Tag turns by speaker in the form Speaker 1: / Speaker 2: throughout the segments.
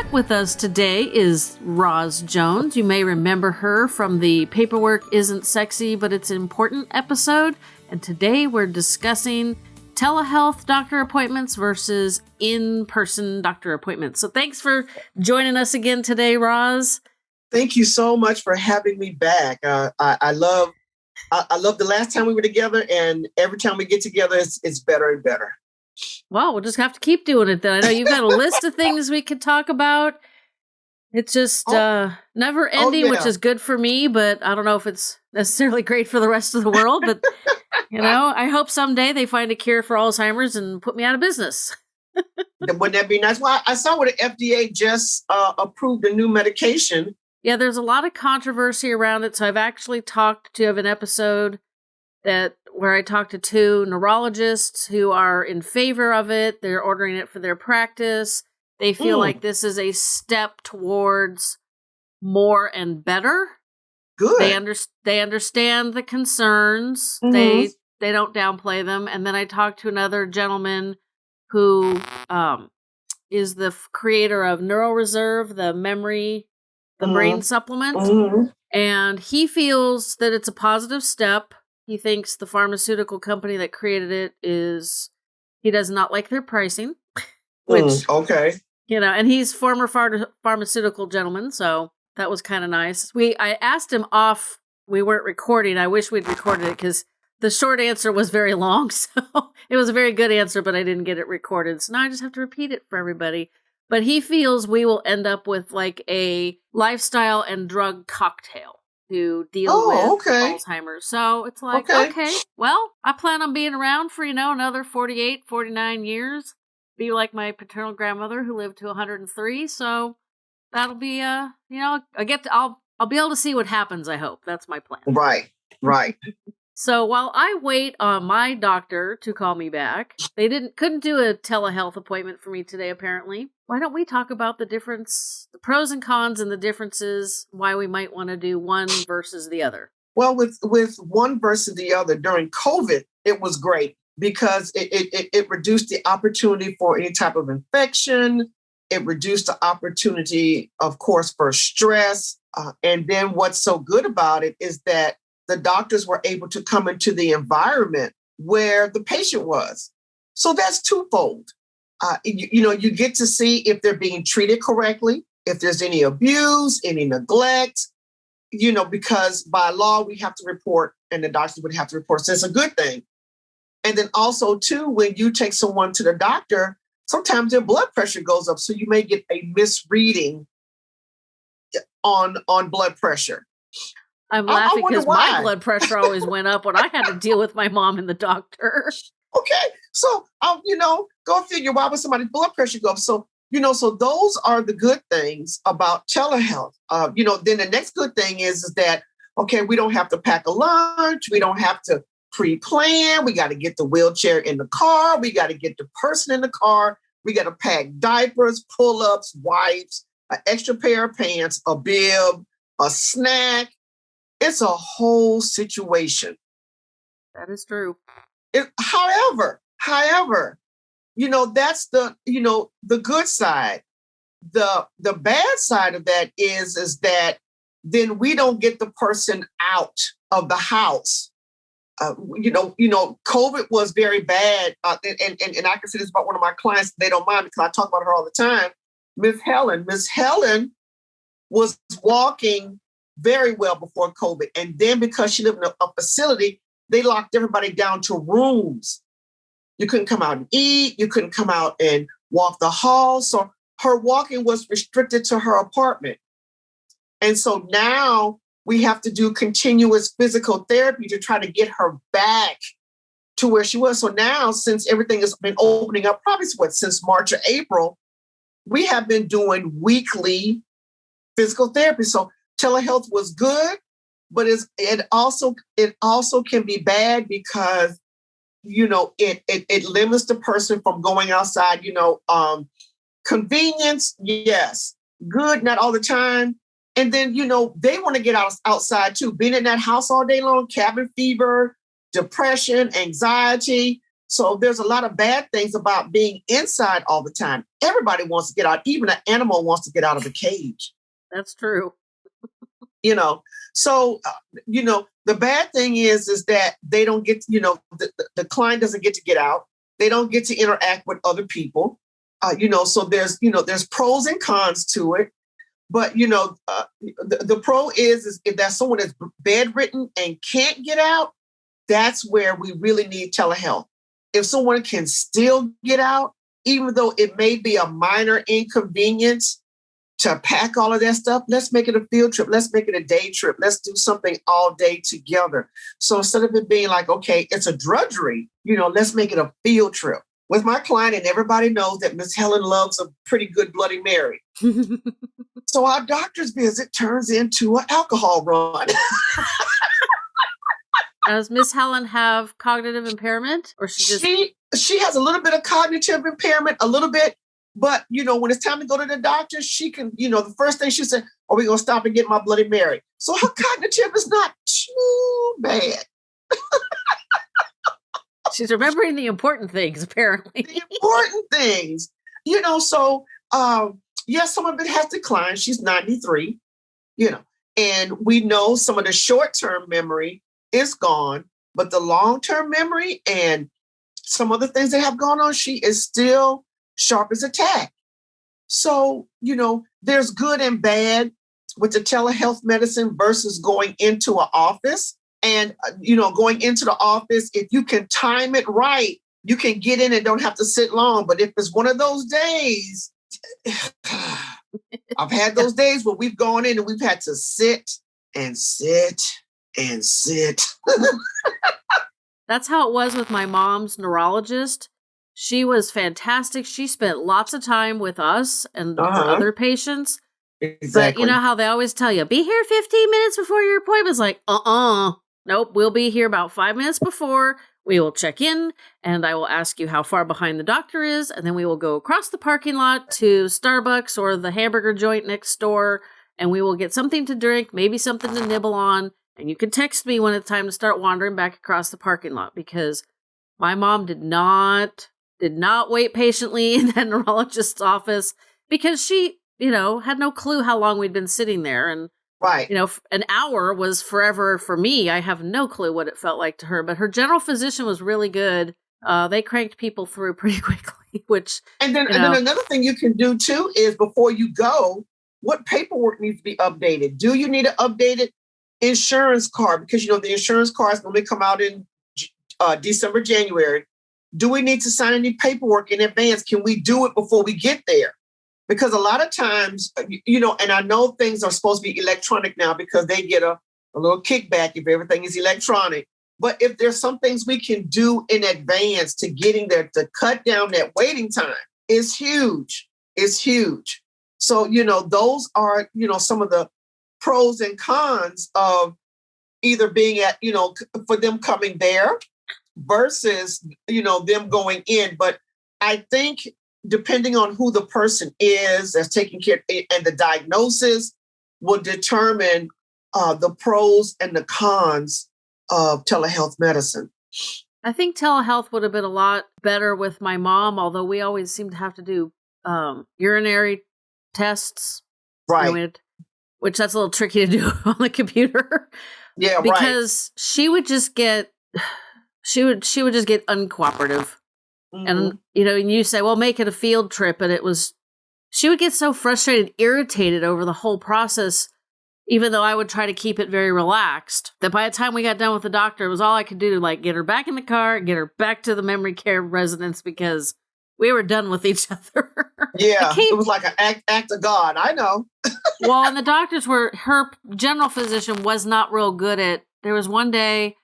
Speaker 1: Back with us today is Roz Jones. You may remember her from the Paperwork Isn't Sexy, but It's Important episode. And today we're discussing telehealth doctor appointments versus in person doctor appointments. So thanks for joining us again today, Roz.
Speaker 2: Thank you so much for having me back. Uh, I, I, love I, love the last time we were together, and every time we get together, it's, it's better and better.
Speaker 1: Well, we'll just have to keep doing it then. I know you've got a list of things we could talk about. It's just oh. uh, never oh, ending, oh, yeah. which is good for me, but I don't know if it's necessarily great for the rest of the world. But you know, I hope someday they find a cure for Alzheimer's and put me out of business.
Speaker 2: Wouldn't that be nice? Well, I saw where the FDA just uh, approved a new medication.
Speaker 1: Yeah, there's a lot of controversy around it. So I've actually talked to have an episode that where I talked to two neurologists who are in favor of it. They're ordering it for their practice. They feel mm. like this is a step towards more and better.
Speaker 2: Good.
Speaker 1: They under- they understand the concerns. Mm-hmm. They they don't downplay them. And then I talked to another gentleman who um, is the f- creator of NeuroReserve, the memory, the mm-hmm. brain supplement, mm-hmm. and he feels that it's a positive step he thinks the pharmaceutical company that created it is he does not like their pricing.
Speaker 2: Which mm, okay.
Speaker 1: You know, and he's former phar- pharmaceutical gentleman, so that was kind of nice. We I asked him off we weren't recording. I wish we'd recorded it cuz the short answer was very long, so it was a very good answer, but I didn't get it recorded. So now I just have to repeat it for everybody. But he feels we will end up with like a lifestyle and drug cocktail to deal oh, with okay. Alzheimer's. So it's like, okay. okay, well, I plan on being around for, you know, another 48, 49 years. Be like my paternal grandmother who lived to 103. So that'll be, uh, you know, I get to, I'll, I'll be able to see what happens. I hope that's my plan.
Speaker 2: Right. Right.
Speaker 1: So while I wait on my doctor to call me back, they didn't couldn't do a telehealth appointment for me today apparently. Why don't we talk about the difference, the pros and cons and the differences why we might want to do one versus the other?
Speaker 2: Well, with with one versus the other during COVID, it was great because it it, it reduced the opportunity for any type of infection. It reduced the opportunity, of course, for stress. Uh, and then what's so good about it is that the doctors were able to come into the environment where the patient was. So that's twofold. Uh, you, you know, you get to see if they're being treated correctly, if there's any abuse, any neglect, you know, because by law we have to report and the doctors would have to report. So it's a good thing. And then also, too, when you take someone to the doctor, sometimes their blood pressure goes up. So you may get a misreading on, on blood pressure.
Speaker 1: I'm laughing because my blood pressure always went up when I had to deal with my mom and the doctor.
Speaker 2: Okay, so um, you know, go figure why would somebody's blood pressure go up? So you know, so those are the good things about telehealth. Uh, you know, then the next good thing is is that okay, we don't have to pack a lunch, we don't have to pre-plan. We got to get the wheelchair in the car, we got to get the person in the car, we got to pack diapers, pull-ups, wipes, an extra pair of pants, a bib, a snack, it's a whole situation.
Speaker 1: That is true.
Speaker 2: It, however, however, you know, that's the, you know, the good side. The the bad side of that is is that then we don't get the person out of the house. Uh, you know, you know, COVID was very bad, uh, and, and and I can say this about one of my clients. They don't mind because I talk about her all the time. Miss Helen, Miss Helen was walking very well before COVID. And then because she lived in a, a facility, they locked everybody down to rooms. You couldn't come out and eat. You couldn't come out and walk the hall. So her walking was restricted to her apartment. And so now we have to do continuous physical therapy to try to get her back to where she was. So now, since everything has been opening up, probably what since March or April, we have been doing weekly physical therapy. So telehealth was good, but it's, it also it also can be bad because you know it, it it limits the person from going outside. You know, um, convenience, yes, good, not all the time. And then you know they want to get out outside too. Being in that house all day long, cabin fever, depression, anxiety. So there's a lot of bad things about being inside all the time. Everybody wants to get out. Even an animal wants to get out of a cage.
Speaker 1: That's true.
Speaker 2: You know, so uh, you know the bad thing is is that they don't get. You know, the, the client doesn't get to get out. They don't get to interact with other people. Uh, you know, so there's you know there's pros and cons to it. But you know, uh, the, the pro is is if that someone is bedridden and can't get out, that's where we really need telehealth. If someone can still get out, even though it may be a minor inconvenience to pack all of that stuff, let's make it a field trip. Let's make it a day trip. Let's do something all day together. So instead of it being like, okay, it's a drudgery, you know, let's make it a field trip. With my client, and everybody knows that Miss Helen loves a pretty good Bloody Mary. so our doctor's visit turns into an alcohol run.
Speaker 1: Does Miss Helen have cognitive impairment, or she just
Speaker 2: she she has a little bit of cognitive impairment, a little bit, but you know when it's time to go to the doctor, she can you know the first thing she said, "Are we gonna stop and get my Bloody Mary?" So her cognitive is not too bad.
Speaker 1: She's remembering the important things, apparently.
Speaker 2: the important things, you know. So um, yes, some of it has declined. She's ninety three, you know, and we know some of the short term memory is gone, but the long term memory and some other things that have gone on, she is still sharp as a tack. So, you know, there's good and bad with the telehealth medicine versus going into an office. And, uh, you know, going into the office, if you can time it right, you can get in and don't have to sit long. But if it's one of those days, I've had those days where we've gone in and we've had to sit and sit and sit.
Speaker 1: That's how it was with my mom's neurologist. She was fantastic. She spent lots of time with us and uh-huh. other patients. Exactly. But you know how they always tell you, be here 15 minutes before your appointment's like, uh uh-uh. uh. Nope, we'll be here about five minutes before. We will check in and I will ask you how far behind the doctor is. And then we will go across the parking lot to Starbucks or the hamburger joint next door and we will get something to drink, maybe something to nibble on. And you can text me when it's time to start wandering back across the parking lot because my mom did not did not wait patiently in that neurologist's office because she, you know, had no clue how long we'd been sitting there and
Speaker 2: right.
Speaker 1: You know, an hour was forever for me. I have no clue what it felt like to her, but her general physician was really good. Uh, they cranked people through pretty quickly, which
Speaker 2: and then and know, then another thing you can do too is before you go, what paperwork needs to be updated? Do you need an updated insurance card because you know the insurance cards normally come out in uh, December, January. Do we need to sign any paperwork in advance? Can we do it before we get there? Because a lot of times, uh, you know, and I know things are supposed to be electronic now because they get a, a little kickback if everything is electronic. But if there's some things we can do in advance to getting there to cut down that waiting time, is huge. It's huge. So, you know, those are, you know, some of the pros and cons of either being at, you know, for them coming there versus, you know, them going in. But I think depending on who the person is that's taking care and the diagnosis will determine uh, the pros and the cons of telehealth medicine.
Speaker 1: I think telehealth would have been a lot better with my mom, although we always seem to have to do um, urinary tests.
Speaker 2: Right. You know,
Speaker 1: which that's a little tricky to do on the computer.
Speaker 2: Yeah,
Speaker 1: because right. she would just get she would she would just get uncooperative. Mm-hmm. And you know, and you say, "Well, make it a field trip," and it was she would get so frustrated, irritated over the whole process even though I would try to keep it very relaxed, that by the time we got done with the doctor, it was all I could do to like get her back in the car, get her back to the memory care residence because we were done with each other.
Speaker 2: Yeah, it was like an act, act of God. I know.
Speaker 1: well, and the doctors were her general physician was not real good at. There was one day,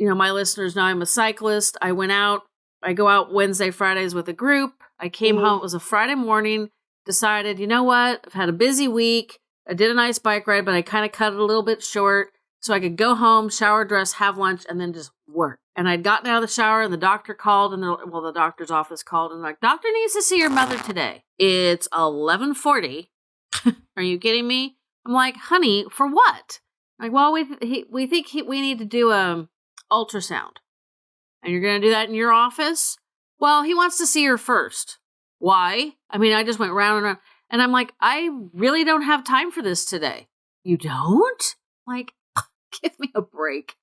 Speaker 1: you know, my listeners know I'm a cyclist. I went out. I go out Wednesday, Fridays with a group. I came mm-hmm. home. It was a Friday morning. Decided, you know what? I've had a busy week. I did a nice bike ride, but I kind of cut it a little bit short so I could go home, shower, dress, have lunch, and then just work. And I'd gotten out of the shower, and the doctor called, and well, the doctor's office called, and like, doctor needs to see your mother today. It's eleven forty. Are you kidding me? I'm like, honey, for what? Like, well, we he, we think he, we need to do a ultrasound. And you're going to do that in your office? Well, he wants to see her first. Why? I mean, I just went round and round. And I'm like, I really don't have time for this today. You don't? Like, give me a break.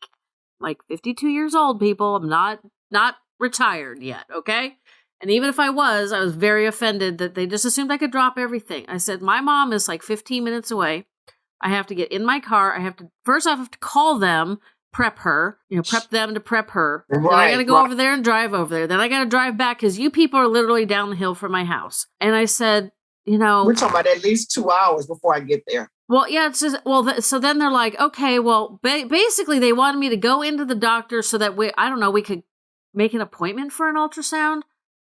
Speaker 1: like 52 years old, people. I'm not not retired yet, okay? And even if I was, I was very offended that they just assumed I could drop everything. I said, My mom is like 15 minutes away. I have to get in my car. I have to, first, I have to call them, prep her, you know, prep them to prep her. Right, then I got to go right. over there and drive over there. Then I got to drive back because you people are literally down the hill from my house. And I said, You know,
Speaker 2: we're talking about at least two hours before I get there.
Speaker 1: Well, yeah, it's just, well, th- so then they're like, okay, well, ba- basically they wanted me to go into the doctor so that we, I don't know, we could make an appointment for an ultrasound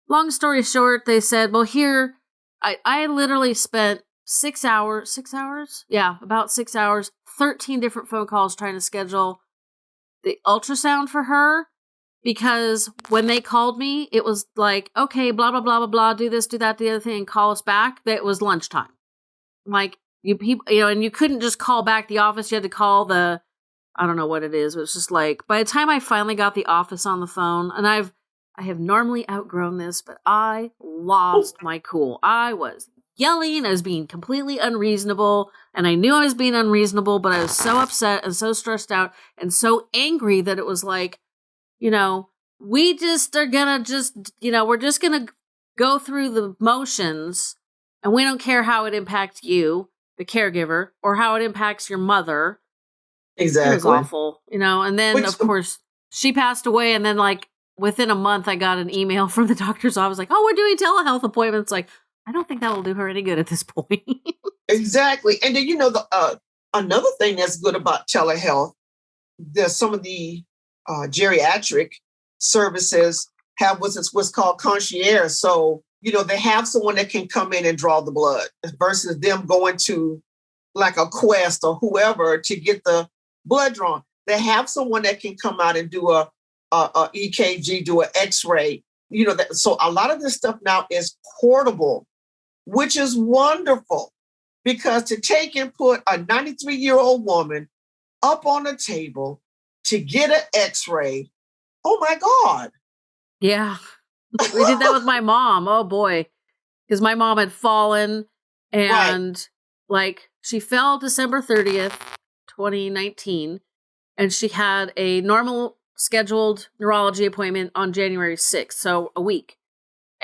Speaker 1: long story short, they said, well, here, I, I literally spent six hours, six hours? Yeah, about six hours, 13 different phone calls trying to schedule the ultrasound for her because when they called me, it was like, okay, blah, blah, blah, blah, blah, do this, do that, the other thing, and call us back. That was lunchtime. Like, you people, you know, and you couldn't just call back the office. You had to call the, I don't know what it is. It was just like, by the time I finally got the office on the phone, and I've, I have normally outgrown this, but I lost oh. my cool. I was yelling, I was being completely unreasonable, and I knew I was being unreasonable, but I was so upset and so stressed out and so angry that it was like, you know, we just are gonna just, you know, we're just gonna go through the motions and we don't care how it impacts you, the caregiver, or how it impacts your mother.
Speaker 2: Exactly. It was
Speaker 1: awful, you know, and then Which, of course she passed away and then like within a month, I got an email from the doctor's office like, "Oh, we're doing telehealth appointments." Like, I don't think that will do her any good at this point.
Speaker 2: exactly, and then you know the uh, another thing that's good about telehealth, there's some of the uh, geriatric services have what's what's called concierge. So you know they have someone that can come in and draw the blood versus them going to like a quest or whoever to get the blood drawn. They have someone that can come out and do a a, a EKG, do an X-ray. You know that. So a lot of this stuff now is portable, which is wonderful because to take and put a 93 year old woman up on a table to get an X-ray. Oh my God.
Speaker 1: Yeah. We did that with my mom. Oh boy. Because my mom had fallen and right. like she fell December 30th, 2019, and she had a normal scheduled neurology appointment on January 6th, so a week.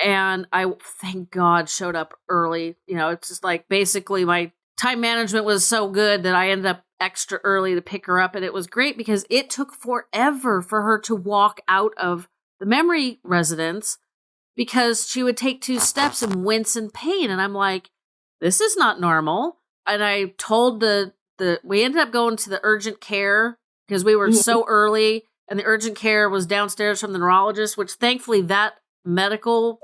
Speaker 1: And I, thank God, showed up early. You know, it's just like basically my time management was so good that I ended up extra early to pick her up. And it was great because it took forever for her to walk out of the memory residence because she would take two steps and wince in pain. And I'm like, this is not normal. And I told the, the, we ended up going to the urgent care because we were mm-hmm. so early and the urgent care was downstairs from the neurologist, which thankfully that medical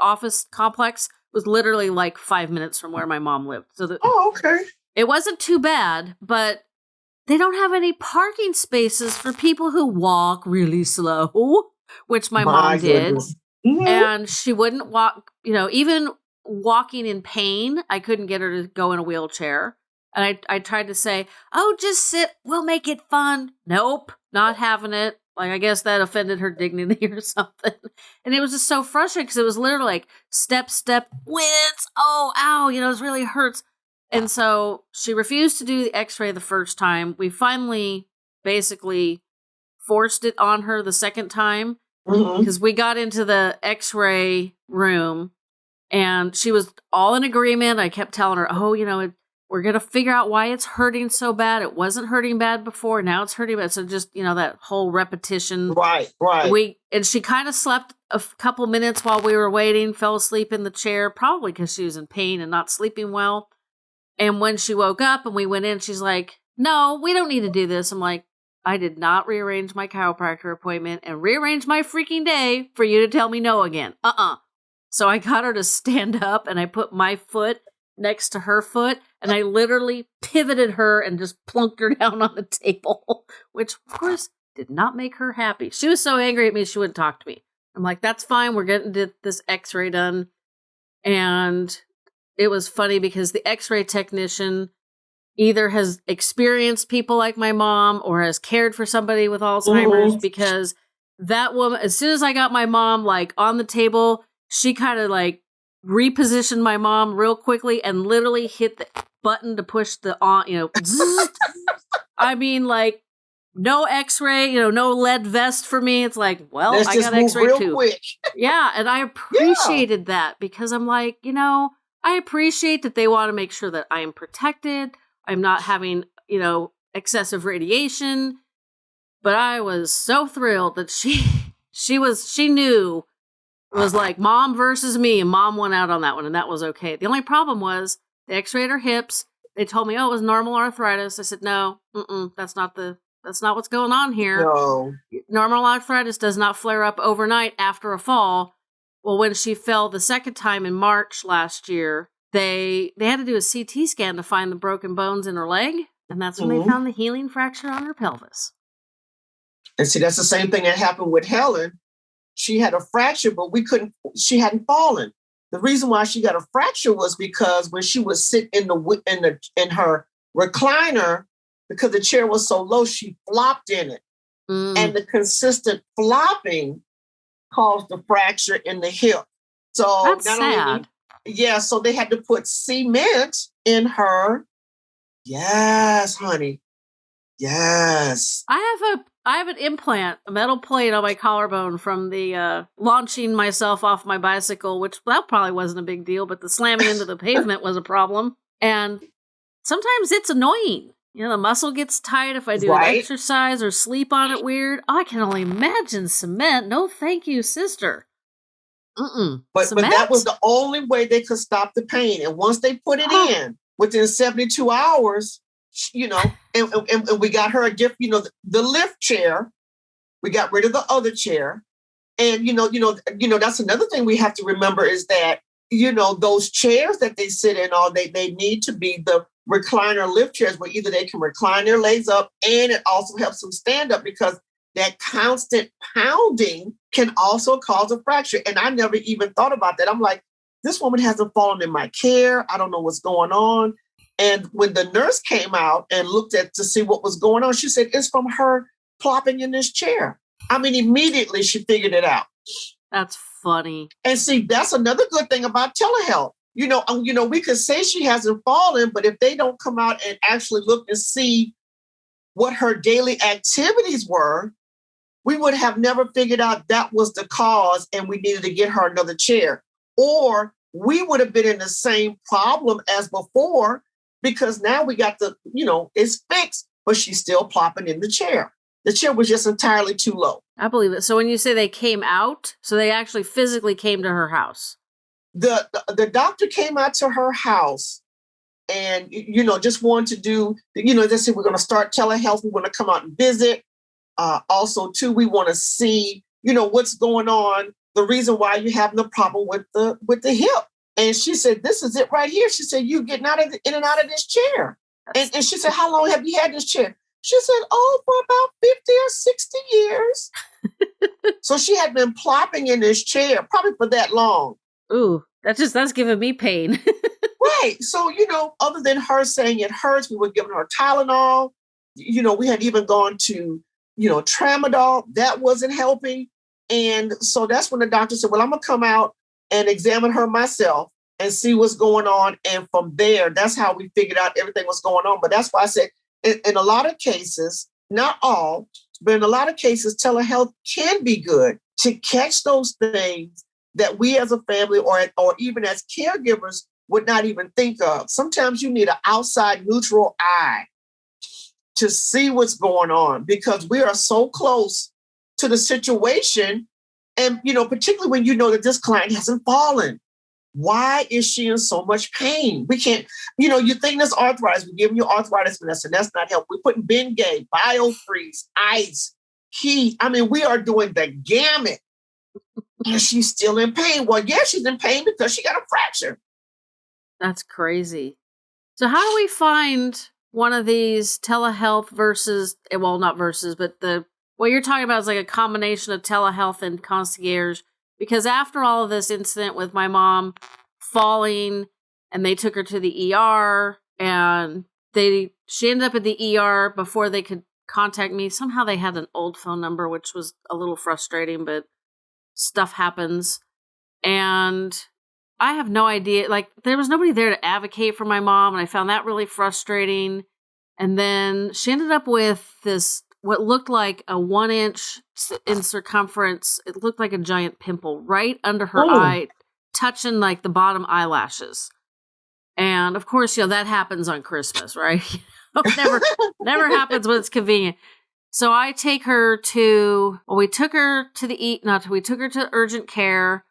Speaker 1: office complex was literally like five minutes from where my mom lived. So the,
Speaker 2: oh, okay.
Speaker 1: It wasn't too bad, but they don't have any parking spaces for people who walk really slow, which my, my mom did. Mm-hmm. And she wouldn't walk, you know, even walking in pain, I couldn't get her to go in a wheelchair. And I, I tried to say, oh, just sit. We'll make it fun. Nope, not having it. Like, I guess that offended her dignity or something. And it was just so frustrating because it was literally like step, step, wins. Oh, ow. You know, it really hurts. And so she refused to do the x ray the first time. We finally basically forced it on her the second time because mm-hmm. we got into the x ray room and she was all in agreement. I kept telling her, oh, you know, it, we're going to figure out why it's hurting so bad. It wasn't hurting bad before. Now it's hurting bad. So just, you know, that whole repetition.
Speaker 2: Right, right.
Speaker 1: We, and she kind of slept a couple minutes while we were waiting, fell asleep in the chair, probably because she was in pain and not sleeping well. And when she woke up and we went in, she's like, no, we don't need to do this. I'm like, I did not rearrange my chiropractor appointment and rearrange my freaking day for you to tell me no again. Uh uh-uh. uh. So I got her to stand up and I put my foot next to her foot and I literally pivoted her and just plunked her down on the table, which of course did not make her happy. She was so angry at me she wouldn't talk to me. I'm like, that's fine, we're getting this x-ray done. And it was funny because the x-ray technician either has experienced people like my mom or has cared for somebody with Alzheimer's mm-hmm. because that woman, as soon as I got my mom like on the table, she kind of like repositioned my mom real quickly and literally hit the button to push the on, you know, zzz. I mean, like no X-ray, you know, no lead vest for me. It's like, well,
Speaker 2: Let's
Speaker 1: I got X-ray too. Yeah, and I appreciated that because I'm like, you know, I appreciate that they want to make sure that I am protected. I'm not having, you know, excessive radiation. But I was so thrilled that she she was she knew it was like mom versus me and mom won out on that one and that was okay. The only problem was they x-rayed her hips. They told me, "Oh, it was normal arthritis." I said, "No, that's not the that's not what's going on here."
Speaker 2: No.
Speaker 1: normal arthritis does not flare up overnight after a fall. Well, when she fell the second time in March last year, they they had to do a CT scan to find the broken bones in her leg, and that's when
Speaker 2: Mhm.
Speaker 1: they found the healing fracture on her pelvis.
Speaker 2: And see, that's the same thing that happened with Helen. She had a fracture, but we couldn't, she hadn't fallen. The reason why she got a fracture was because when she was sitting in the in the in her recliner, because the chair was so low, she flopped in it.
Speaker 1: Mm.
Speaker 2: And the consistent flopping caused the fracture in the hip. So
Speaker 1: that's
Speaker 2: not only
Speaker 1: sad.
Speaker 2: yeah, so they had to put cement in her. Yes, honey. Yes.
Speaker 1: I have a I have an implant, a metal plate on my collarbone from the uh, launching myself off my bicycle, which that probably wasn't a big deal, but the slamming into the pavement was a problem. And sometimes it's annoying. You know, the muscle gets tight if I do
Speaker 2: Right.
Speaker 1: an exercise or sleep on it weird. I can only imagine cement. No, thank you, sister. Mm-mm.
Speaker 2: But
Speaker 1: cement?
Speaker 2: but that was the only way they could stop the pain. And once they put it
Speaker 1: Huh.
Speaker 2: in within 72 hours, you know, and, and, and we got her a gift, you know, the, the lift chair. We got rid of the other chair. And you know, you know, you know, that's another thing we have to remember is that, you know, those chairs that they sit in all day, they need to be the recliner lift chairs where either they can recline their legs up and it also helps them stand up because that constant pounding can also cause a fracture. And I never even thought about that. I'm like, this woman hasn't fallen in my care. I don't know what's going on. And when the nurse came out and looked at to see what was going on, she said, it's from her plopping in this chair. I mean, immediately she figured it out.
Speaker 1: That's funny.
Speaker 2: And see, that's another good thing about telehealth. You know, um, you know, we could say she hasn't fallen, but if they don't come out and actually look and see what her daily activities were, we would have never figured out that was the cause and we needed to get her another chair. Or we would have been in the same problem as before because now we got the, you know, it's fixed, but she's still plopping in the chair. The chair was just entirely too low.
Speaker 1: I believe it. So when you say they came out, so they actually physically came to her house.
Speaker 2: the, the the doctor came out to her house and you know just wanted to do you know they said we're going to start telehealth we want to come out and visit uh, also too we want to see you know what's going on the reason why you're having the problem with the with the hip and she said this is it right here she said you getting out of the, in and out of this chair and, and she said how long have you had this chair she said oh for about 50 or 60 years so she had been plopping in this chair probably for that long
Speaker 1: Ooh, that's just that's giving me pain.
Speaker 2: Right. So, you know, other than her saying it hurts, we were giving her Tylenol. You know, we had even gone to, you know, tramadol. That wasn't helping. And so that's when the doctor said, Well, I'm going to come out and examine her myself and see what's going on. And from there, that's how we figured out everything was going on. But that's why I said, in, in a lot of cases, not all, but in a lot of cases, telehealth can be good to catch those things that we as a family or, or even as caregivers would not even think of. Sometimes you need an outside neutral eye to see what's going on because we are so close to the situation. And, you know, particularly when you know that this client hasn't fallen. Why is she in so much pain? We can't, you know, you think this arthritis, we're giving you arthritis medicine. And that's not help. We're putting Bengay, biofreeze, ice, heat. I mean, we are doing the gamut. And she's still in pain. Well, yeah, she's in pain because she got a fracture.
Speaker 1: That's crazy. So how do we find one of these telehealth versus eh, well not versus but the what you're talking about is like a combination of telehealth and concierge because after all of this incident with my mom falling and they took her to the ER and they she ended up at the ER before they could contact me. Somehow they had an old phone number, which was a little frustrating, but stuff happens. And I have no idea. Like, there was nobody there to advocate for my mom, and I found that really frustrating. And then she ended up with this, what looked like a one inch in circumference. It looked like a giant pimple right under her oh. eye, touching like the bottom eyelashes. And of course, you know, that happens on Christmas, right? never, never happens when it's convenient. So I take her to, well, we took her to the eat, not, we took her to urgent care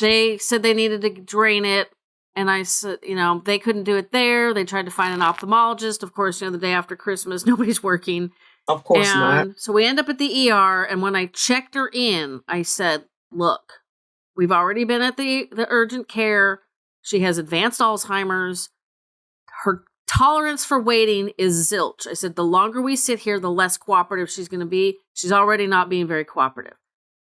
Speaker 1: they said they needed to drain it and I said, you know, they couldn't do it there. They tried to find an ophthalmologist. Of course, you know, the day after Christmas, nobody's working.
Speaker 2: Of course
Speaker 1: and not. So we end up at the ER, and when I checked her in, I said, "Look, we've already been at the the urgent care. She has advanced Alzheimer's. Her tolerance for waiting is zilch." I said, "The longer we sit here, the less cooperative she's going to be. She's already not being very cooperative."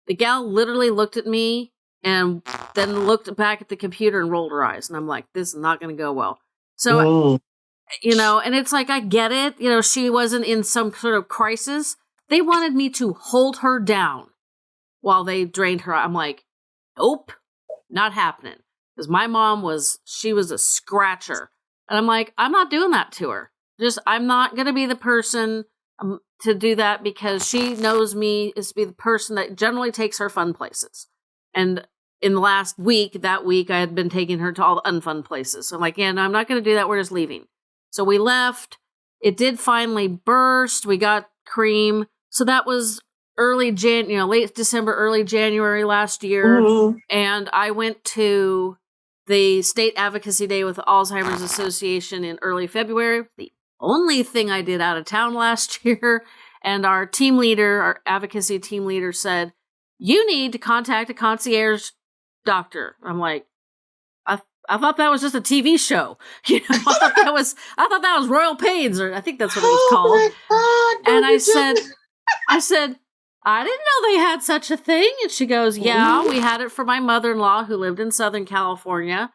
Speaker 1: The gal literally looked at me and then looked back at the computer and rolled her eyes. And I'm like, this is not going to go well. So. You know, and it's like, I get it. You know, she wasn't in some sort of crisis. They wanted me to hold her down while they drained her. I'm like, nope, not happening. Because my mom was, she was a scratcher. And I'm like, I'm not doing that to her. Just, I'm not going to be the person um, to do that because she knows me is to be the person that generally takes her fun places. And in the last week, that week, I had been taking her to all the unfun places. So I'm like, yeah, no, I'm not going to do that. We're just leaving. So we left. It did finally burst. We got cream. So that was early Jan, you know, late December, early January last year. Mm-hmm. And I went to the state advocacy day with the Alzheimer's Association in early February. The only thing I did out of town last year. And our team leader, our advocacy team leader said, you need to contact a concierge doctor. I'm like, I thought that was just a TV show. You know, I thought that was I thought that was Royal Pains, or I think that's what it was called. Oh God, and I said, I said, I didn't know they had such a thing. And she goes, Yeah, we had it for my mother in law who lived in Southern California.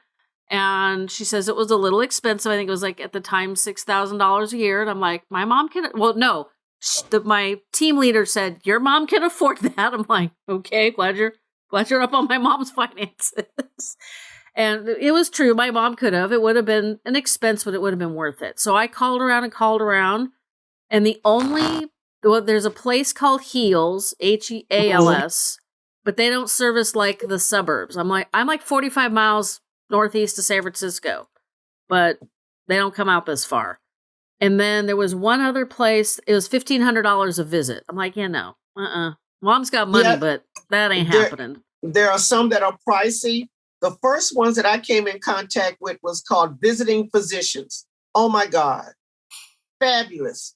Speaker 1: And she says it was a little expensive. I think it was like at the time six thousand dollars a year. And I'm like, my mom can. Well, no, the, my team leader said your mom can afford that. I'm like, okay, glad you're glad you're up on my mom's finances. And it was true. My mom could have. It would have been an expense, but it would have been worth it. So I called around and called around, and the only well, there's a place called Heals, H E A L S, but they don't service like the suburbs. I'm like, I'm like 45 miles northeast of San Francisco, but they don't come out this far. And then there was one other place. It was fifteen hundred dollars a visit. I'm like, yeah, no, uh, uh-uh. uh Mom's got money, yeah, but that ain't
Speaker 2: there,
Speaker 1: happening.
Speaker 2: There are some that are pricey. The first ones that I came in contact with was called visiting physicians. Oh my God, fabulous,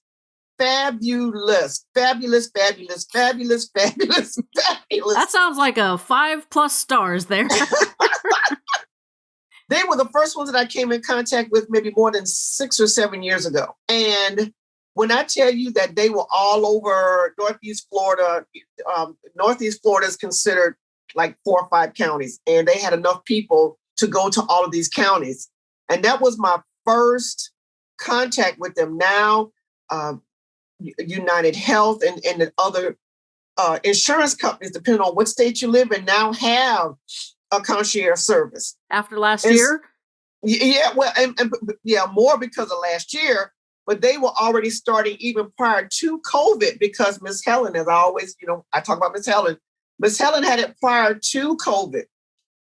Speaker 2: fabulous, fabulous, fabulous, fabulous, fabulous, fabulous.
Speaker 1: That sounds like a five plus stars there.
Speaker 2: They were the first ones that I came in contact with maybe more than six or seven years ago. And when I tell you that they were all over Northeast Florida, um, Northeast Florida is considered like four or five counties, and they had enough people to go to all of these counties. And that was my first contact with them. Now, um, United Health and, and the other uh, insurance companies, depending on what state you live in, now have a concierge service
Speaker 1: after last and, year.
Speaker 2: Yeah, well, and, and, yeah, more because of last year, but they were already starting even prior to COVID because Miss Helen, as I always, you know, I talk about Miss Helen. Miss Helen had it prior to COVID,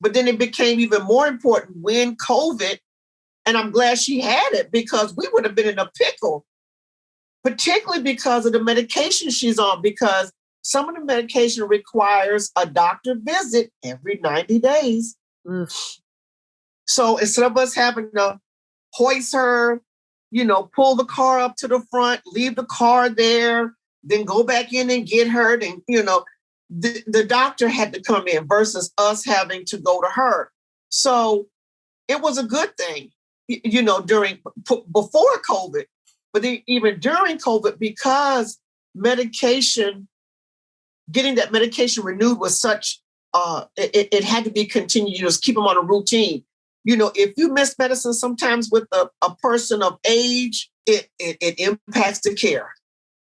Speaker 2: but then it became even more important when COVID, and I'm glad she had it because we would have been in a pickle, particularly because of the medication she's on. Because some of the medication requires a doctor visit every 90 days. Mm. So instead of us having to hoist her, you know, pull the car up to the front, leave the car there, then go back in and get her, and you know, the, the doctor had to come in versus us having to go to her. So it was a good thing, you know, during before COVID, but even during COVID, because medication getting that medication renewed was such uh, it, it had to be continued. Just keep them on a routine. You know, if you miss medicine sometimes with a, a person of age, it, it, it impacts the care.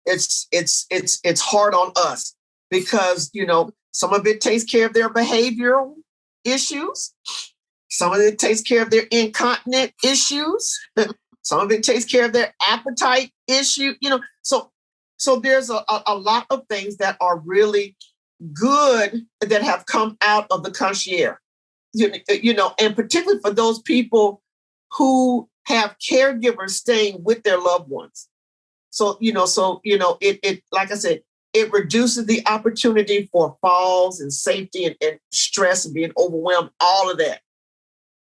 Speaker 2: it's it's it's it's hard on us because you know some of it takes care of their behavioral issues. Some of it takes care of their incontinent issues. Some of it takes care of their appetite issue you know. So so there's a, a, lot of things that are really good that have come out of the concierge you, uh, you know and particularly for those people who have caregivers staying with their loved ones. So, you know, so, you know, it, it like I said, it reduces the opportunity for falls and safety and, and stress and being overwhelmed, all of that.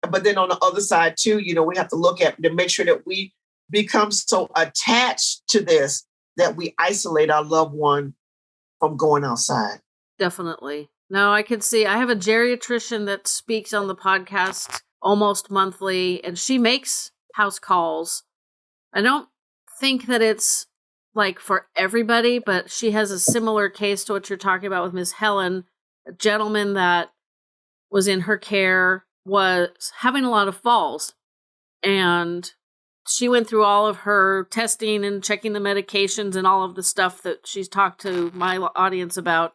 Speaker 2: But then on the other side, too, you know, we have to look at to make sure that we become so attached to this that we isolate our loved one from going outside.
Speaker 1: Definitely. No, I can see. I have a geriatrician that speaks on the podcast almost monthly, and she makes house calls. I don't think that it's like for everybody, but she has a similar case to what you're talking about with Miss Helen. A gentleman that was in her care was having a lot of falls. And she went through all of her testing and checking the medications and all of the stuff that she's talked to my audience about.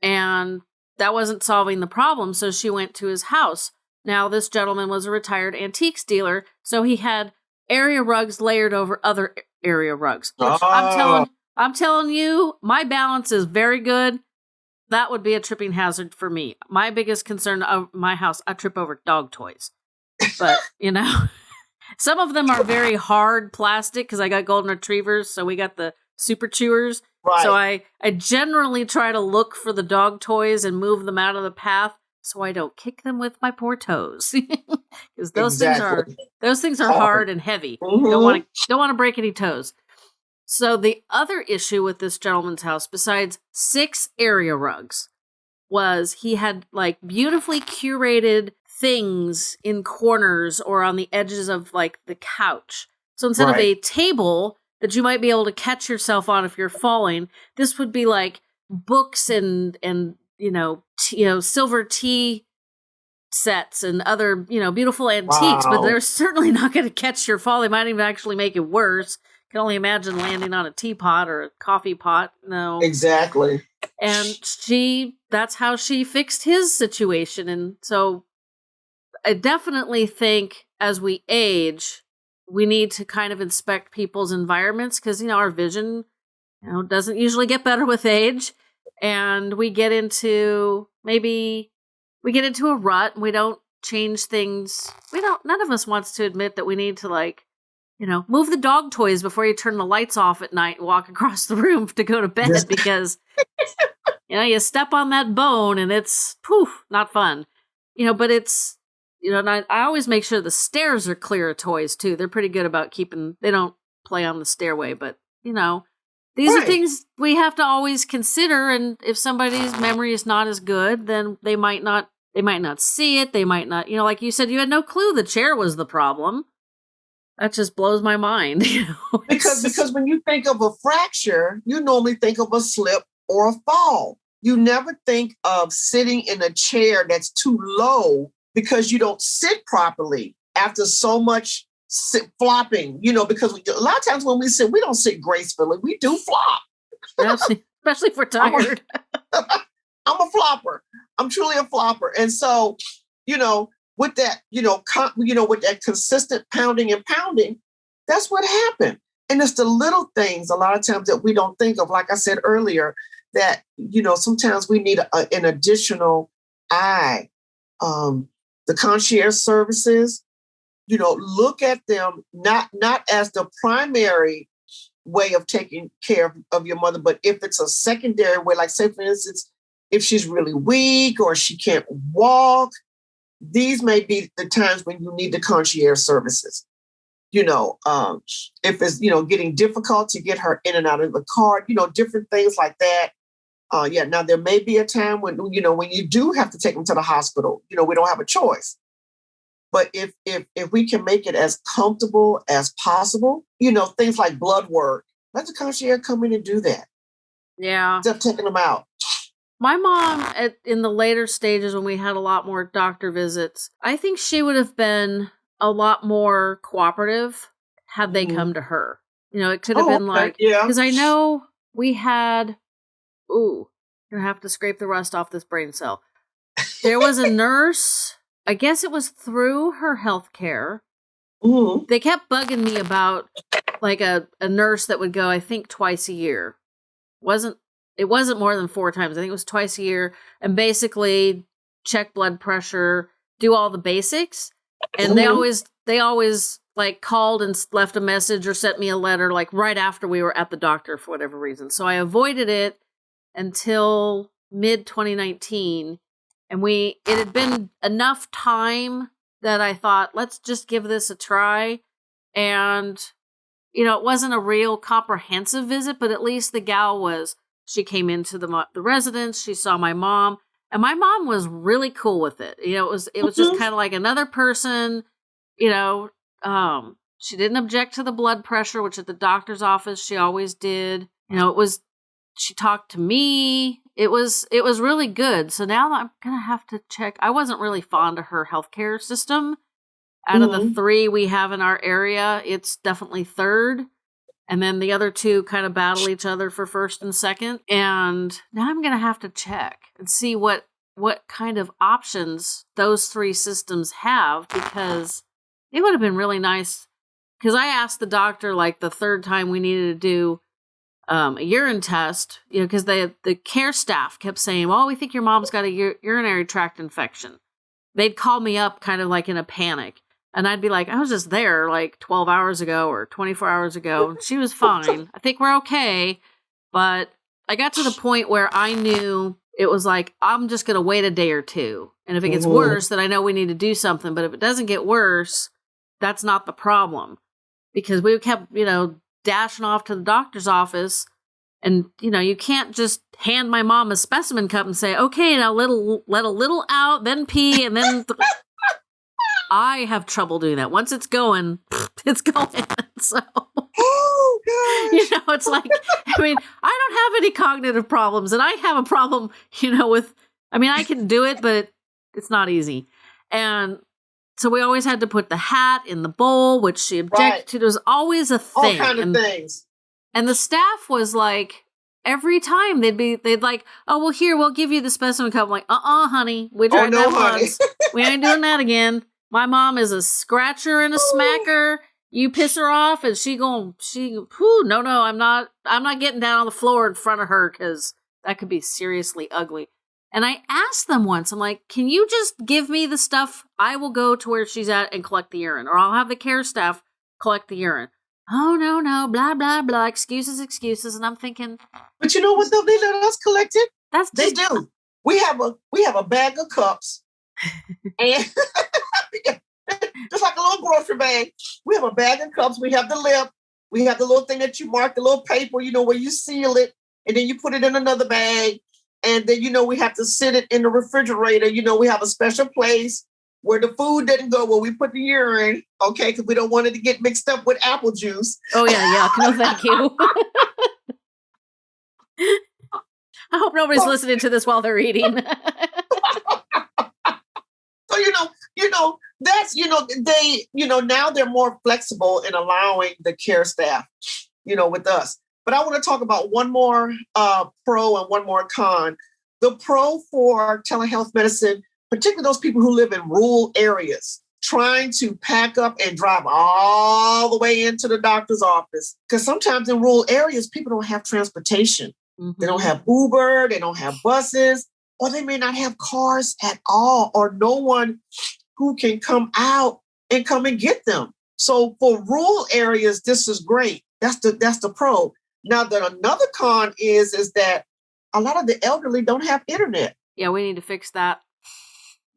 Speaker 1: And that wasn't solving the problem. So she went to his house. Now, this gentleman was a retired antiques dealer. So he had area rugs layered over other area rugs. Oh. I'm telling oh. I'm telling you, my balance is very good. That would be a tripping hazard for me. My biggest concern of my house, I trip over dog toys. But, you know, some of them are very hard plastic because I got golden retrievers, so we got the super chewers. Right. So I I generally try to look for the dog toys and move them out of the path so I don't kick them with my poor toes because those exactly. things are those things are hard and heavy. Mm-hmm. Don't want to don't want to break any toes. So the other issue with this gentleman's house, besides six area rugs, was he had like beautifully curated things in corners or on the edges of like the couch. So instead right. of a table that you might be able to catch yourself on if you're falling, this would be like books and and you know, t- you know, silver tea sets and other, you know, beautiful antiques, wow. but they're certainly not going to catch your fall. They might even actually make it worse. Can only imagine landing on a teapot or a coffee pot. No.
Speaker 2: Exactly.
Speaker 1: And she that's how she fixed his situation and so I definitely think as we age we need to kind of inspect people's environments because you know our vision you know doesn't usually get better with age and we get into maybe we get into a rut and we don't change things. We don't none of us wants to admit that we need to like you know, move the dog toys before you turn the lights off at night and walk across the room to go to bed yes. because you know, you step on that bone and it's poof, not fun. You know, but it's you know, and I, I always make sure the stairs are clear of toys too. They're pretty good about keeping they don't play on the stairway, but you know, these right. are things we have to always consider and if somebody's memory is not as good then they might not they might not see it they might not you know like you said you had no clue the chair was the problem that just blows my mind you know?
Speaker 2: because because when you think of a fracture you normally think of a slip or a fall you never think of sitting in a chair that's too low because you don't sit properly after so much sit flopping, you know, because we, a lot of times when we sit, we don't sit gracefully. We do flop.
Speaker 1: especially, especially if we're tired.
Speaker 2: I'm a, I'm a flopper. I'm truly a flopper. And so, you know, with that, you know, con, you know, with that consistent pounding and pounding, that's what happened. And it's the little things a lot of times that we don't think of. Like I said earlier, that you know, sometimes we need a, an additional eye. Um, the concierge services, you know look at them not not as the primary way of taking care of your mother but if it's a secondary way like say for instance if she's really weak or she can't walk these may be the times when you need the concierge services. You know um, if it's you know getting difficult to get her in and out of the car you know different things like that. Uh, yeah now there may be a time when you know when you do have to take them to the hospital you know we don't have a choice but if if if we can make it as comfortable as possible, you know, things like blood work, let the concierge come in and do that.
Speaker 1: Yeah.
Speaker 2: Instead of taking them out.
Speaker 1: My mom, at, in the later stages when we had a lot more doctor visits, I think she would have been a lot more cooperative had they mm-hmm. come to her. You know, it could have
Speaker 2: Oh,
Speaker 1: been like
Speaker 2: yeah.
Speaker 1: because I know we had. Ooh, gonna have to scrape the rust off this brain cell. There was a nurse. I guess it was through her health care.
Speaker 2: Mhm.
Speaker 1: They kept bugging me about like a, a nurse that would go, I think, twice a year. wasn't It wasn't more than four times. I think it was twice a year, and basically check blood pressure, do all the basics. And they
Speaker 2: Mhm.
Speaker 1: always they always like called and left a message or sent me a letter like right after we were at the doctor for whatever reason. So I avoided it until mid 2019 and we it had been enough time that I thought let's just give this a try and you know it wasn't a real comprehensive visit but at least the gal was she came into the the residence she saw my mom and my mom was really cool with it you know it was it was just
Speaker 2: Mhm.
Speaker 1: kind of like another person you know um she didn't object to the blood pressure which at the doctor's office she always did you know it was she talked to me it was it was really good. So now i'm gonna have to check i wasn't really fond of her healthcare system. Out of the
Speaker 2: Mhm.
Speaker 1: three we have in our area it's definitely third. And then the other two kind of battle each other for first and second. And now i'm gonna have to check and see what what kind of options those three systems have because it would have been really nice because i asked the doctor like the third time we needed to do um, a urine test, you know, because the the care staff kept saying, "Well, we think your mom's got a ur- urinary tract infection." They'd call me up, kind of like in a panic, and I'd be like, "I was just there like 12 hours ago or 24 hours ago. She was fine. I think we're okay." But I got to the point where I knew it was like I'm just going to wait a day or two, and if it gets worse, then I know we need to do something. But if it doesn't get worse, that's not the problem because we kept, you know, dashing off to the doctor's office. And you know, you can't just hand my mom a specimen cup and say, "Okay, now let a, let a little out, then pee, and then." th-" I have trouble doing that. Once it's going, it's going. So
Speaker 2: Oh
Speaker 1: you know, it's like I mean, I don't have any cognitive problems, and I have a problem, you know, with. I mean, I can do it, but it's not easy, and so we always had to put the hat in the bowl, which she objected
Speaker 2: Right.
Speaker 1: to. There was always a thing.
Speaker 2: All kind of
Speaker 1: and,
Speaker 2: things.
Speaker 1: and the staff was like, every time they'd be, they'd like, oh well, here we'll give you the specimen cup. I'm like, uh, uh honey, we
Speaker 2: Oh
Speaker 1: tried
Speaker 2: no,
Speaker 1: that
Speaker 2: honey.
Speaker 1: once. we ain't doing that again. My mom is a scratcher and a
Speaker 2: Ooh.
Speaker 1: smacker. You piss her off, and she going, she, whew, no, no, I'm not, I'm not getting down on the floor in front of her because that could be seriously ugly. And I asked them once, I'm like, can you just give me the stuff? I will go to where she's at and collect the urine, or I'll have the care staff collect the urine. Oh no, no, blah blah blah, excuses, excuses, and I'm thinking
Speaker 2: But you know what though? They let us collect it.
Speaker 1: that's
Speaker 2: They
Speaker 1: just
Speaker 2: do. We have a we have a bag of cups, and just like a little grocery bag. We have a bag of cups. We have the lip. We have the little thing that you mark, the little paper, you know, where you seal it, and then you put it in another bag. And then you know we have to sit it in the refrigerator. You know we have a special place where the food didn't go, where we put the urine, okay, because we don't want it to get mixed up with apple juice.
Speaker 1: Oh yeah, yeah. No, thank you. I hope nobody's
Speaker 2: Well-
Speaker 1: listening to this while they're eating.
Speaker 2: So you know, you know, that's you know, they, you know, now they're more flexible in allowing the care staff, you know, with us. But I want to talk about one more uh, pro and one more con. The pro for telehealth medicine, particularly those people who live in rural areas, trying to pack up and drive all the way into the doctor's office. Because sometimes in rural areas, people don't have transportation. They don't have Uber, they don't have buses, or they may not have cars at all, or no one who can come out and come and get them. So for rural areas, this is great. That's the that's the pro. Now that another con is is that a lot of the elderly don't have internet.
Speaker 1: Yeah, we need to fix that.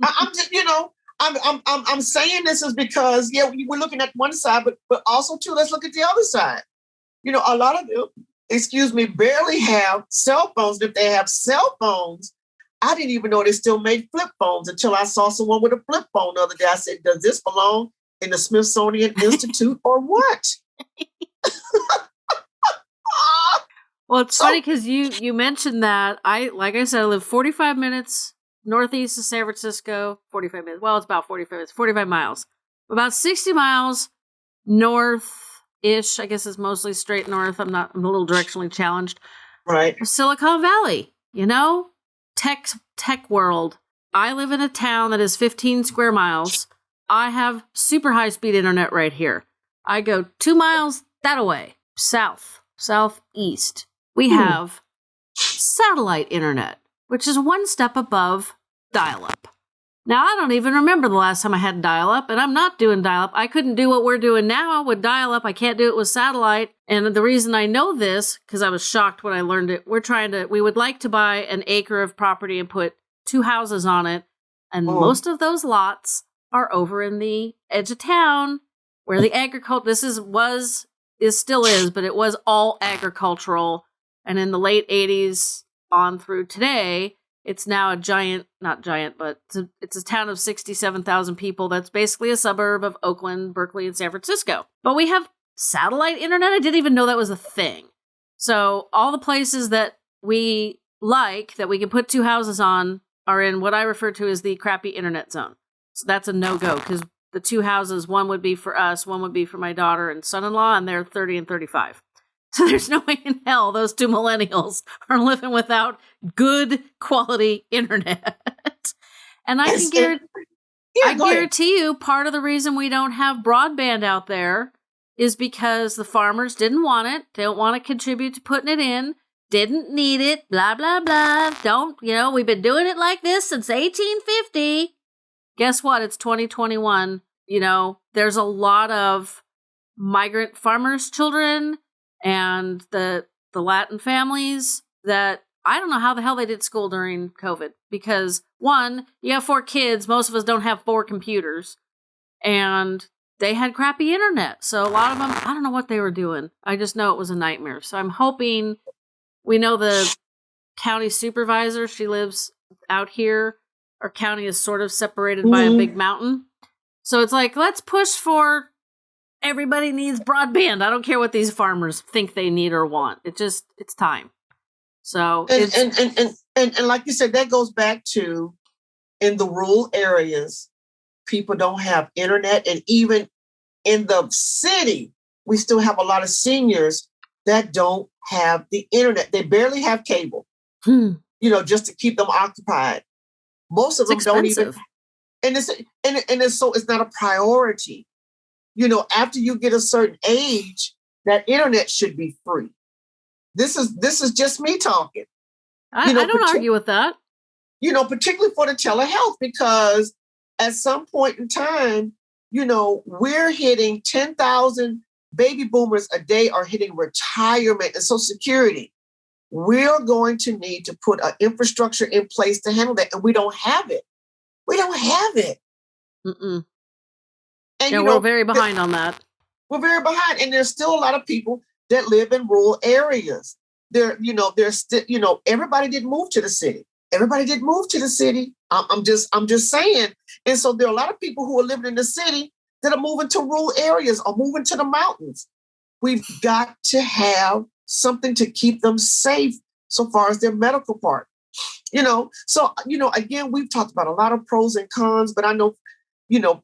Speaker 2: I, I'm just, you know, I'm, I'm I'm I'm saying this is because yeah, we- we're looking at one side, but but also too, let's look at the other side. You know, a lot of them, excuse me, barely have cell phones. If they have cell phones, I didn't even know they still made flip phones until I saw someone with a flip phone the other day. I said, "Does this belong in the Smithsonian Institute or what?"
Speaker 1: Well, it's
Speaker 2: So-
Speaker 1: funny oh! because you you mentioned that I like I said I live 45 minutes northeast of San Francisco. 45 minutes. Well, it's about 45 minutes. 45 miles. About 60 miles north ish. I guess it's mostly straight north. I'm not. I'm a little directionally challenged.
Speaker 2: Right.
Speaker 1: Silicon Valley. You know, tech tech world. I live in a town that is 15 square miles. I have super high speed internet right here. I go two miles that away, south, southeast. We
Speaker 2: Hmm.
Speaker 1: have satellite internet, which is one step above dial up. Now, I don't even remember the last time I had dial up, and I'm not doing dial up. I couldn't do what we're doing now with dial up. I can't do it with satellite. And the reason I know this, because I was shocked when I learned it, we're trying to, we would like to buy an acre of property and put two houses on it. And
Speaker 2: Oh.
Speaker 1: most of those lots are over in the edge of town where the agriculture, this is, was, is still is, but it was all agricultural. And in the late 80s on through today, it's now a giant, not giant, but it's a, it's a town of 67,000 people that's basically a suburb of Oakland, Berkeley, and San Francisco. But we have satellite internet. I didn't even know that was a thing. So all the places that we like that we can put two houses on are in what I refer to as the crappy internet zone. So that's a no go because the two houses, one would be for us, one would be for my daughter and son in law, and they're 30 and 35. So there's no way in hell those two millennials are living without good quality internet. and I can
Speaker 2: Yes,
Speaker 1: guarantee,
Speaker 2: Yeah,
Speaker 1: I
Speaker 2: ahead.
Speaker 1: guarantee you part of the reason we don't have broadband out there is because the farmers didn't want it. They don't want to contribute to putting it in. Didn't need it. Blah blah blah. Don't you know? We've been doing it like this since 1850. Guess what? It's 2021. You know, there's a lot of migrant farmers' children and the the Latin families that I don't know how the hell they did school during COVID because one, you have four kids, most of us don't have four computers, and they had crappy internet. So a lot of them, I don't know what they were doing. I just know it was a nightmare. So I'm hoping we know the county supervisor. She lives out here. Our county is sort of separated by a
Speaker 2: Mhm.
Speaker 1: big mountain. So it's like, let's push for everybody needs broadband. I don't care what these farmers think they need or want. It just, it's time. So
Speaker 2: and,
Speaker 1: it's,
Speaker 2: and, and, and, and, and like you said, that goes back to in the rural areas, people don't have internet. And even in the city, we still have a lot of seniors that don't have the internet. They barely have cable,
Speaker 1: hmm,
Speaker 2: you know, just to keep them occupied. Most of
Speaker 1: it's
Speaker 2: them don't even and it's and, and it's so it's not a priority. You know, after you get a certain age, that internet should be free. This is this is just me talking.
Speaker 1: I,
Speaker 2: you know,
Speaker 1: I don't argue with that.
Speaker 2: You know, particularly for the telehealth, because at some point in time, you know, we're hitting ten thousand baby boomers a day are hitting retirement and Social Security. We're going to need to put an infrastructure in place to handle that, and we don't have it. We don't have it.
Speaker 1: Mm-mm.
Speaker 2: And
Speaker 1: Yeah,
Speaker 2: you
Speaker 1: we're very behind on that.
Speaker 2: we're very behind and there's still a lot of people that live in rural areas. There you know there's still you know everybody didn't move to the city. Everybody didn't move to the city. I'm, I'm just i'm just saying. And so there are a lot of people who are living in the city that are moving to rural areas or moving to the mountains. We've got to have something to keep them safe so far as their medical part. You know so you know again we've talked about a lot of pros and cons but i know you know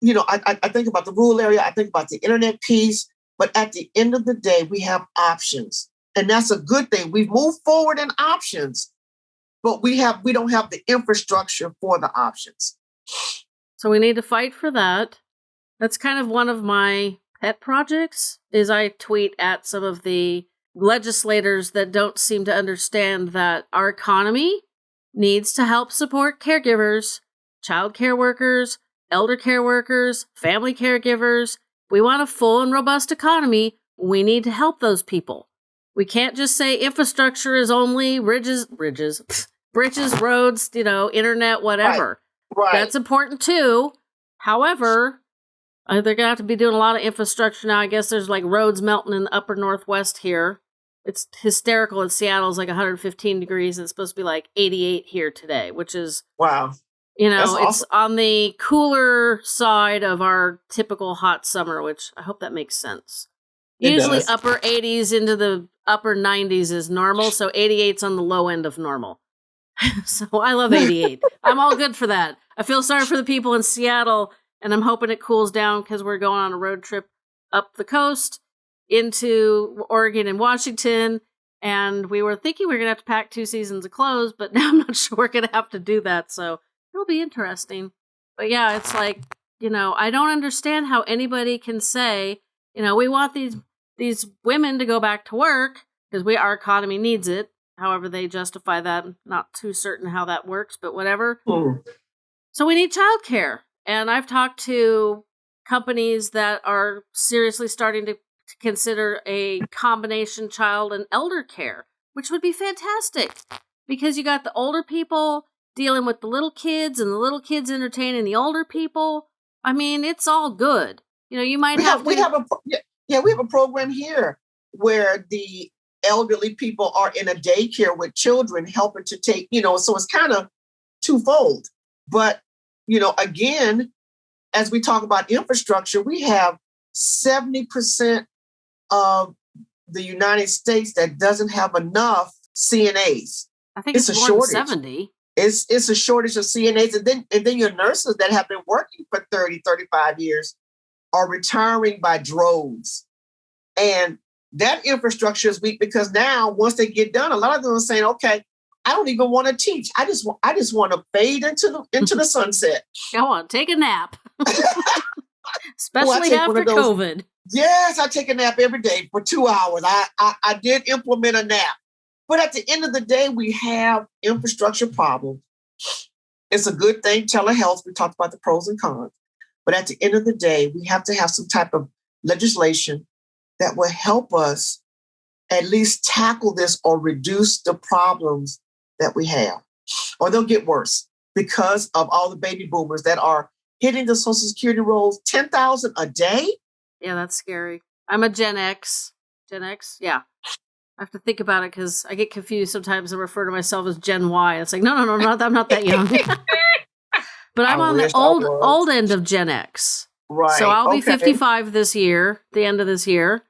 Speaker 2: you know, I, I, think about the rural area, I think about the internet piece, but at the end of the day, we have options. And that's a good thing. We've moved forward in options, but we have we don't have the infrastructure for the options.
Speaker 1: So we need to fight for that. That's kind of one of my pet projects is I tweet at some of the legislators that don't seem to understand that our economy needs to help support caregivers, child care workers, elder care workers, family caregivers. We want a full and robust economy, we need to help those people. We can't just say infrastructure is only bridges, bridges, bridges, roads, you know, internet, whatever.
Speaker 2: Right.
Speaker 1: That's important too. However, uh, they're gonna have to be doing a lot of infrastructure now. I guess there's like roads melting in the upper northwest here. It's hysterical in Seattle. It's like 115 degrees. And it's supposed to be like 88 here today, which is
Speaker 2: wow.
Speaker 1: You know
Speaker 2: That's
Speaker 1: it's on the cooler side of our typical hot summer. Which I hope that makes sense.
Speaker 2: It
Speaker 1: Usually
Speaker 2: does.
Speaker 1: upper 80s into the upper 90s is normal, so 88's on the low end of normal. so I love 88. I'm all good for that. I feel sorry for the people in Seattle, and I'm hoping it cools down because we're going on a road trip up the coast into Oregon and Washington. And we were thinking we were going to have to pack two seasons of clothes, but now I'm not sure we're going to have to do that. So it'll be interesting. But yeah, it's like, you know, I don't understand how anybody can say, you know, we want these these women to go back to work because we our economy needs it. However, they justify that. I'm not too certain how that works, but whatever.
Speaker 2: Mm.
Speaker 1: So we need childcare. And I've talked to companies that are seriously starting to to consider a combination child and elder care, which would be fantastic because you got the older people dealing with the little kids and the little kids entertaining the older people. I mean, it's all good. You know, you might
Speaker 2: We
Speaker 1: have,
Speaker 2: have we have a yeah, we have a program here where the elderly people are in a daycare with children helping to take you know so it's kind of twofold but you know again as we talk about infrastructure we have 70% of the united states that doesn't have enough cnas
Speaker 1: I think
Speaker 2: it's
Speaker 1: it's,
Speaker 2: a
Speaker 1: more than
Speaker 2: shortage.
Speaker 1: 70.
Speaker 2: It's it's a shortage of CNAs and then and then your nurses that have been working for 30 35 years are retiring by droves. And that infrastructure is weak because now once they get done a lot of them are saying okay I don't even want to teach. I just want I just want to fade into the into the sunset.
Speaker 1: Go on, take a nap. Especially
Speaker 2: one
Speaker 1: after
Speaker 2: those-
Speaker 1: COVID.
Speaker 2: yes I take a nap every day for 2 hours. I, I I did implement a nap but at the end of the day we have infrastructure problems it's a good thing telehealth we talked about the pros and cons but at the end of the day we have to have some type of legislation that will help us at least tackle this or reduce the problems that we have or they'll get worse because of all the baby boomers that are hitting the social security rolls 10,000 a day
Speaker 1: Yeah, that's scary. I'm a Gen X. Gen X? Yeah. I have to think about it because I get confused sometimes and refer to myself as Gen Y. It's like, no, no, no, not, I'm not that young. but I'm
Speaker 2: I
Speaker 1: on the old old end of Gen X.
Speaker 2: right
Speaker 1: So I'll be 55 this year, the end of this year.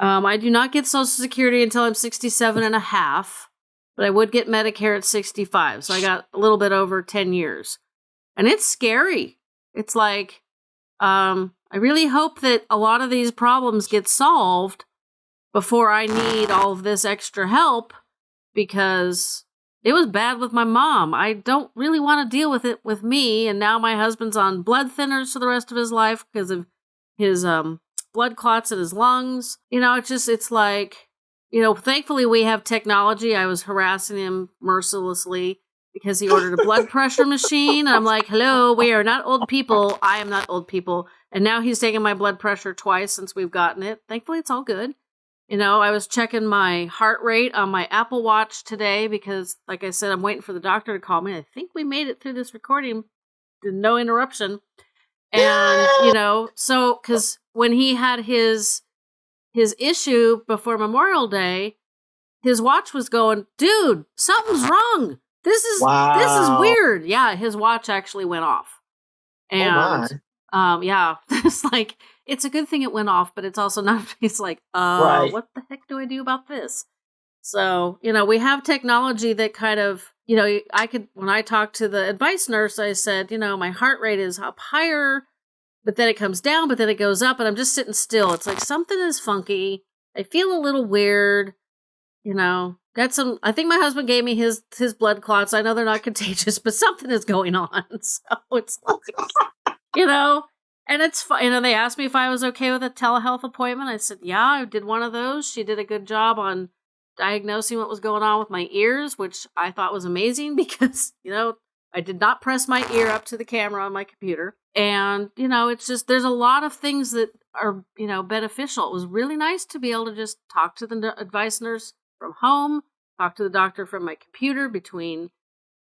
Speaker 1: Um, I do not get Social Security until I'm 67 and a half, but I would get Medicare at 65. So I got a little bit over 10 years. And it's scary. It's like, um, I really hope that a lot of these problems get solved before I need all of this extra help because it was bad with my mom. I don't really want to deal with it with me. And now my husband's on blood thinners for the rest of his life because of his um, blood clots in his lungs. You know, it's just, it's like, you know, thankfully we have technology. I was harassing him mercilessly because he ordered a blood pressure machine. And I'm like, hello, we are not old people. I am not old people. And now he's taken my blood pressure twice since we've gotten it. Thankfully, it's all good. You know, I was checking my heart rate on my Apple Watch today because, like I said, I'm waiting for the doctor to call me. I think we made it through this recording, no interruption. And, you know, so because when he had his his issue before Memorial Day, his watch was going, dude, something's wrong. This is this is weird. Yeah, his watch actually went off.
Speaker 2: oh my
Speaker 1: And um, yeah, it's like it's a good thing it went off, but it's also not. It's like, uh,
Speaker 2: Right.
Speaker 1: what the heck do I do about this? So you know, we have technology that kind of, you know, I could when I talked to the advice nurse, I said, you know, my heart rate is up higher, but then it comes down, but then it goes up, and I'm just sitting still. It's like something is funky. I feel a little weird. You know, got some. I think my husband gave me his his blood clots. I know they're not contagious, but something is going on. So it's like, you know, and it's fine. You know, they asked me if I was okay with a telehealth appointment. I said, yeah, I did one of those. She did a good job on diagnosing what was going on with my ears, which I thought was amazing because, you know, I did not press my ear up to the camera on my computer. And, you know, it's just, there's a lot of things that are, you know, beneficial. It was really nice to be able to just talk to the advice nurse from home, talk to the doctor from my computer between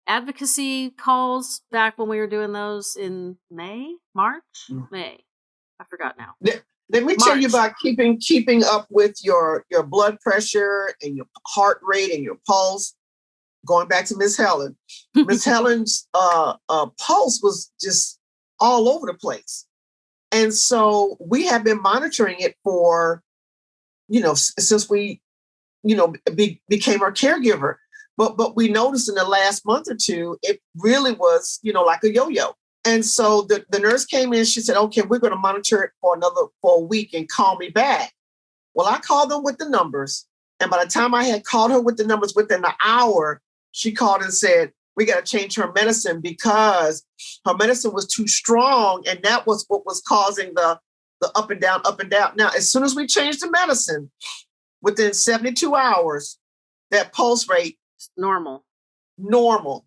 Speaker 1: advocacy calls back when we were doing those in May, March,
Speaker 2: Mm.
Speaker 1: May. I forgot now.
Speaker 2: Let me tell you about keeping keeping up with your your blood pressure and your heart rate and your pulse. Going back to Miss Helen, Miss Helen's uh, uh, pulse was just all over the place, and so we have been monitoring it for, you know, since we, you know, be, became our caregiver. But but we noticed in the last month or two, it really was, you know, like a yo-yo. And so the, the nurse came in, she said, okay, we're going to monitor it for another for a week and call me back. Well, I called them with the numbers. And by the time I had called her with the numbers within an hour, she called and said, we got to change her medicine because her medicine was too strong. And that was what was causing the, the up and down, up and down. Now, as soon as we changed the medicine, within 72 hours, that pulse rate
Speaker 1: normal.
Speaker 2: Normal.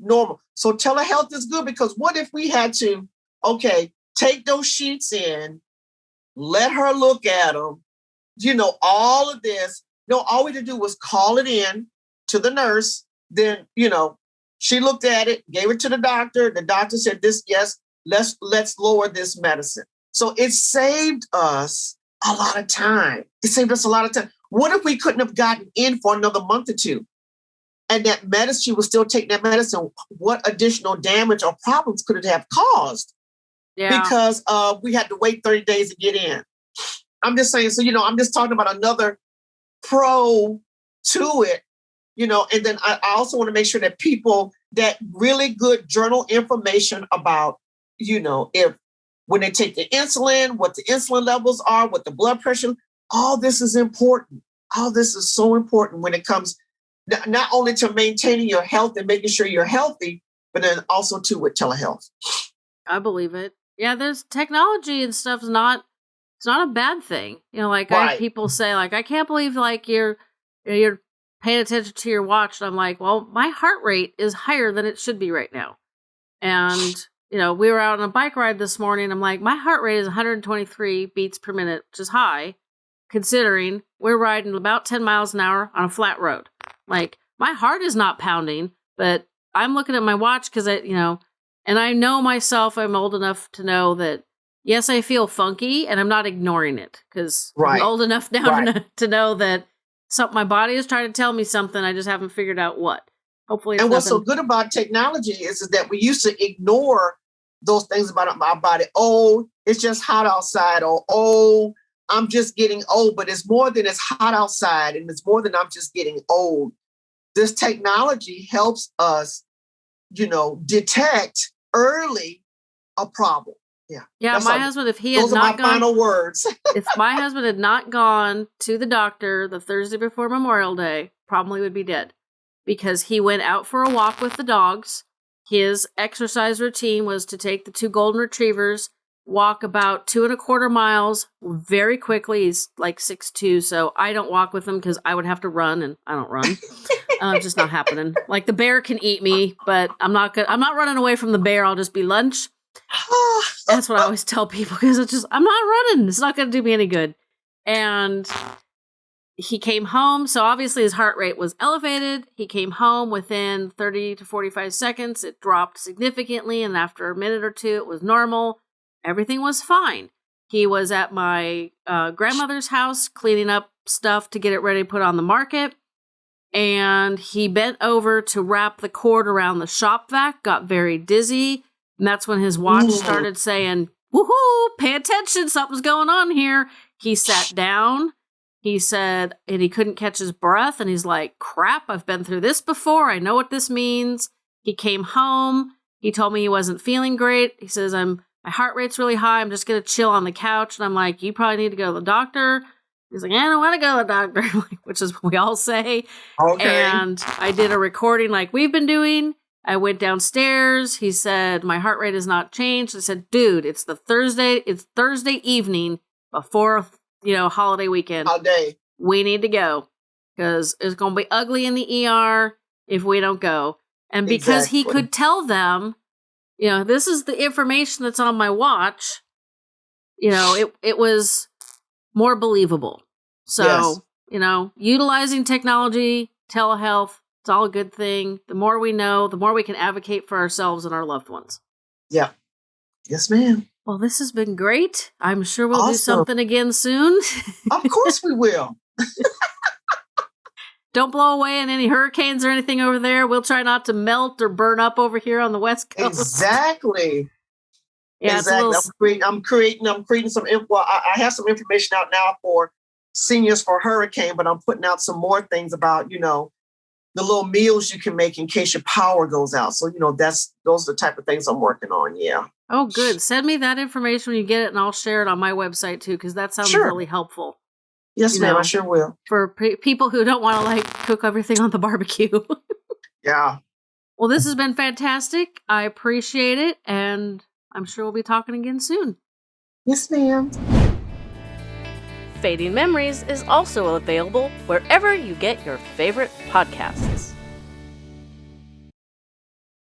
Speaker 2: Normal. So telehealth is good because what if we had to, okay, take those sheets in, let her look at them, you know, all of this. No, all we had to do was call it in to the nurse. Then, you know, she looked at it, gave it to the doctor. The doctor said, this, yes, let's let's lower this medicine. So it saved us a lot of time. It saved us a lot of time. What if we couldn't have gotten in for another month or two? And that medicine, she was still taking that medicine. What additional damage or problems could it have caused? Yeah. Because uh, we had to wait 30 days to get in. I'm just saying, so, you know, I'm just talking about another pro to it, you know, and then I, I also want to make sure that people that really good journal information about, you know, if when they take the insulin, what the insulin levels are, what the blood pressure, all this is important. All this is so important when it comes not only to maintaining your health and making sure you're healthy, but then also too with telehealth.
Speaker 1: I believe it. Yeah, there's technology and stuff's not it's not a bad thing. You know, like right. I, people say, like, I can't believe like you're you're paying attention to your watch. And I'm like, well, my heart rate is higher than it should be right now. And you know, we were out on a bike ride this morning. I'm like, my heart rate is 123 beats per minute, which is high, considering we're riding about 10 miles an hour on a flat road. Like, my heart is not pounding, but I'm looking at my watch because I, you know, and I know myself, I'm old enough to know that, yes, I feel funky and I'm not ignoring it because right. I'm old enough now right. to, to know that something, my body is trying to tell me something. I just haven't figured out what. Hopefully,
Speaker 2: and what's nothing. so good about technology is, is that we used to ignore those things about my body. Oh, it's just hot outside, or oh, I'm just getting old. But it's more than it's hot outside, and it's more than I'm just getting old. This technology helps us, you know, detect early a problem. Yeah.
Speaker 1: Yeah. my husband, if he had not gone,
Speaker 2: final words.
Speaker 1: if my husband had not gone to the doctor the Thursday before Memorial Day, probably would be dead because he went out for a walk with the dogs his exercise routine was to take the two golden retrievers, walk about two and a quarter miles very quickly. He's like six two, so I don't walk with him because I would have to run, and I don't run. uh, just not happening. Like the bear can eat me, but I'm not good. I'm not running away from the bear. I'll just be lunch. That's what I always tell people because it's just I'm not running. It's not going to do me any good. And he came home. So obviously his heart rate was elevated. He came home within 30 to 45 seconds. It dropped significantly. And after a minute or two, it was normal. Everything was fine. He was at my uh, grandmother's house cleaning up stuff to get it ready to put on the market. And he bent over to wrap the cord around the shop vac, got very dizzy. And that's when his watch Ooh. started saying, Woohoo, pay attention, something's going on here. He sat down he said, and he couldn't catch his breath. And he's like, crap, I've been through this before. I know what this means. He came home. He told me he wasn't feeling great. He says, I'm, my heart rate's really high. I'm just going to chill on the couch. And I'm like, you probably need to go to the doctor. He's like, I don't want to go to the doctor, which is what we all say. Okay. And I did a recording like we've been doing. I went downstairs. He said, my heart rate has not changed. I said, dude, it's the Thursday, it's Thursday evening before you know, holiday weekend.
Speaker 2: Holiday.
Speaker 1: We need to go because it's going to be ugly in the ER if we don't go. And because exactly. he could tell them, you know, this is the information that's on my watch, you know, it, it was more believable. So, yes. you know, utilizing technology, telehealth, it's all a good thing. The more we know, the more we can advocate for ourselves and our loved ones.
Speaker 2: Yeah. Yes, ma'am.
Speaker 1: Well, this has been great. I'm sure we'll awesome. do something again soon.
Speaker 2: of course we will.
Speaker 1: Don't blow away in any hurricanes or anything over there. We'll try not to melt or burn up over here on the west coast.
Speaker 2: Exactly. Yeah, exactly. Little... I'm, creating, I'm creating. I'm creating some info. I, I have some information out now for seniors for hurricane, but I'm putting out some more things about you know the little meals you can make in case your power goes out. So, you know, that's those are the type of things I'm working on. Yeah.
Speaker 1: Oh, good. Send me that information when you get it, and I'll share it on my website too, because that sounds
Speaker 2: Sure.
Speaker 1: really helpful
Speaker 2: Yes, ma'am.
Speaker 1: know.
Speaker 2: I sure will.
Speaker 1: for pe- people who don't want to like cook everything on the barbecue.
Speaker 2: Yeah.
Speaker 1: well, this has been fantastic. I appreciate it, and I'm sure we'll be talking again soon.
Speaker 2: Yes, ma'am.
Speaker 3: Fading Memories is also available wherever you get your favorite podcasts.